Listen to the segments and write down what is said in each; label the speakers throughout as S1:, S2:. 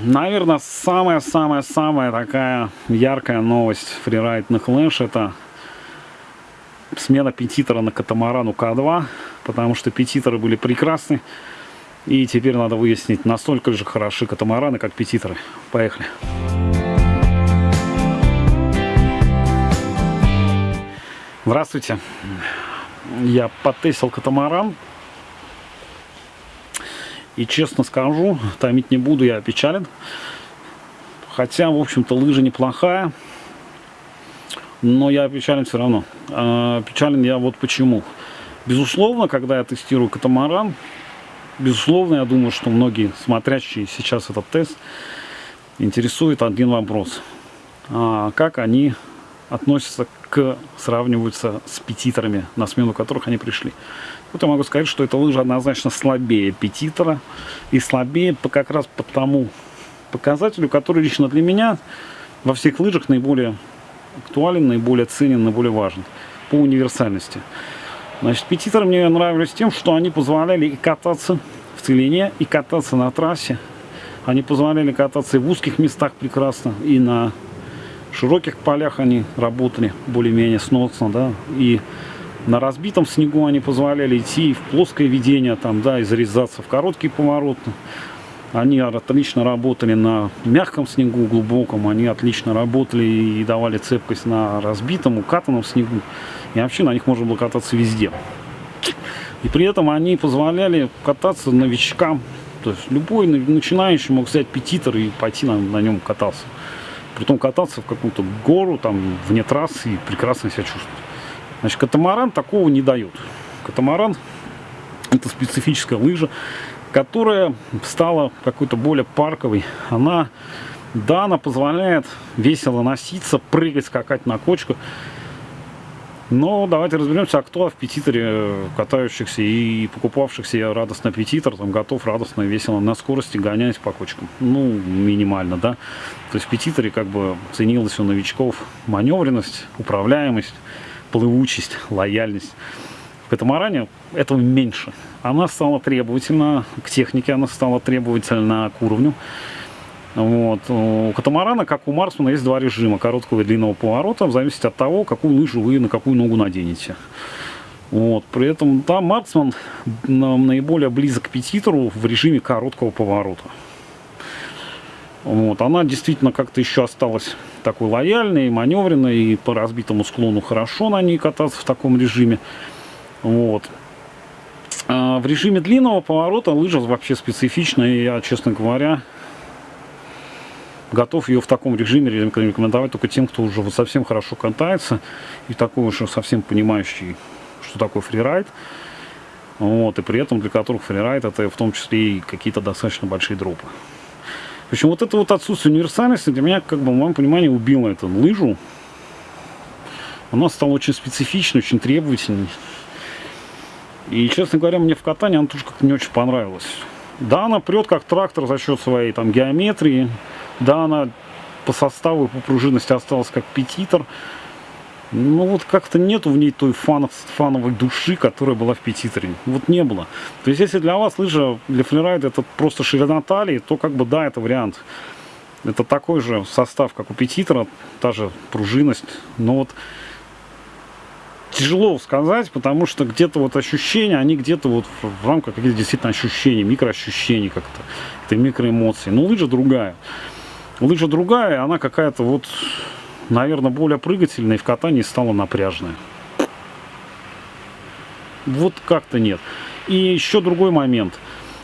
S1: Наверное, самая-самая-самая такая яркая новость фрирайд на Clash это смена петитора на катамарану К2, потому что петиторы были прекрасны. И теперь надо выяснить, настолько же хороши катамараны, как петиторы. Поехали. Здравствуйте. Я потестил катамаран и честно скажу, томить не буду, я опечален. Хотя, в общем-то, лыжа неплохая. Но я опечален все равно. А, печален я вот почему. Безусловно, когда я тестирую катамаран, безусловно, я думаю, что многие смотрящие сейчас этот тест интересует один вопрос. А, как они относятся к, сравниваются с петиторами, на смену которых они пришли. Вот я могу сказать, что эта лыжа однозначно слабее петитора. И слабее как раз по тому показателю, который лично для меня во всех лыжах наиболее актуален, наиболее ценен, наиболее важен. По универсальности. Значит, петиторы мне нравились тем, что они позволяли и кататься в целине, и кататься на трассе. Они позволяли кататься и в узких местах прекрасно, и на широких полях они работали более-менее сносно, да, и на разбитом снегу они позволяли идти в плоское ведение, там, да, и зарезаться в короткий поворот. Они отлично работали на мягком снегу, глубоком. Они отлично работали и давали цепкость на разбитом, укатанном снегу. И вообще на них можно было кататься везде. И при этом они позволяли кататься новичкам. То есть любой начинающий мог взять петитор и пойти на, на нем кататься. Притом кататься в какую-то гору, там, вне трассы и прекрасно себя чувствовать. Значит, катамаран такого не дает. Катамаран это специфическая лыжа, которая стала какой-то более парковой. Она, да, она позволяет весело носиться, прыгать, скакать на кочках. Но давайте разберемся, а кто в петиторе катающихся и покупавшихся радостно петитор, там готов радостно, весело на скорости гонять по кочкам. Ну, минимально, да. То есть в петиторе как бы ценилась у новичков маневренность, управляемость плывучесть, лояльность. В катамаране этого меньше. Она стала требовательна к технике, она стала требовательна к уровню. Вот. У катамарана, как у Марсмана, есть два режима, короткого и длинного поворота, в зависимости от того, какую лыжу вы на какую ногу наденете. Вот. При этом там Марсман наиболее близок к петитору в режиме короткого поворота. Вот. Она действительно как-то еще осталась такой лояльный, маневренный, и по разбитому склону хорошо на ней кататься в таком режиме. Вот. А в режиме длинного поворота лыжа вообще специфичная, и я, честно говоря, готов ее в таком режиме рекомендовать только тем, кто уже вот совсем хорошо катается, и такой уже совсем понимающий, что такое фрирайд. Вот, и при этом для которых фрирайд это в том числе и какие-то достаточно большие дропы. Общем, вот это вот отсутствие универсальности для меня, как бы, в моем понимании, убило эту лыжу. Она стала очень специфичной, очень требовательной. И, честно говоря, мне в катании она тоже как-то не очень понравилась. Да, она прет как трактор за счет своей там геометрии. Да, она по составу и по пружинности осталась как петитор ну вот как-то нету в ней той фан, фановой души, которая была в петиторе. Вот не было. То есть если для вас лыжа для флирайда это просто ширина талии, то как бы да, это вариант. Это такой же состав, как у петитора, та же пружинность. Но вот тяжело сказать, потому что где-то вот ощущения, они где-то вот в рамках каких-то действительно ощущений, микроощущений как-то, это микроэмоции. Но лыжа другая. Лыжа другая, она какая-то вот наверное, более прыгательной в катании стала напряжная. Вот как-то нет. И еще другой момент.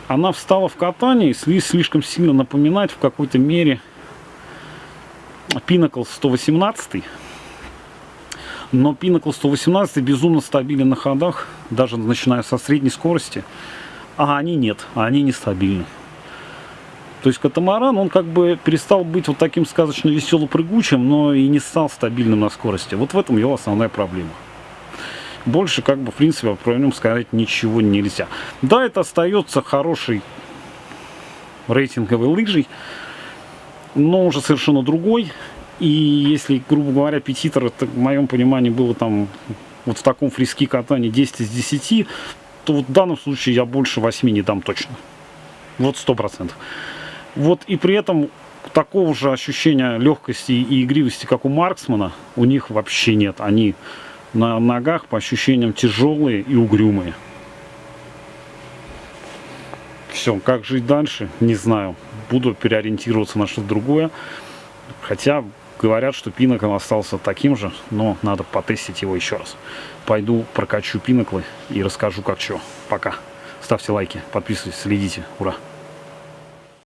S1: Она встала в катании, слишком сильно напоминать в какой-то мере Pinnacle 118. Но Pinnacle 118 безумно стабилен на ходах, даже начиная со средней скорости. А они нет, а они нестабильны. То есть катамаран, он как бы перестал быть вот таким сказочно весело прыгучим, но и не стал стабильным на скорости. Вот в этом его основная проблема. Больше, как бы, в принципе, про нем сказать ничего нельзя. Да, это остается хороший рейтинговый лыжей, но уже совершенно другой. И если, грубо говоря, петитор, это, в моем понимании, было там вот в таком фриски катании 10 из 10, то вот в данном случае я больше 8 не дам точно. Вот сто процентов. Вот и при этом такого же ощущения легкости и игривости, как у Марксмана, у них вообще нет. Они на ногах по ощущениям тяжелые и угрюмые. Все, как жить дальше, не знаю. Буду переориентироваться на что-то другое. Хотя говорят, что пинокл остался таким же, но надо потестить его еще раз. Пойду прокачу пиноклы и расскажу как что. Пока. Ставьте лайки, подписывайтесь, следите. Ура!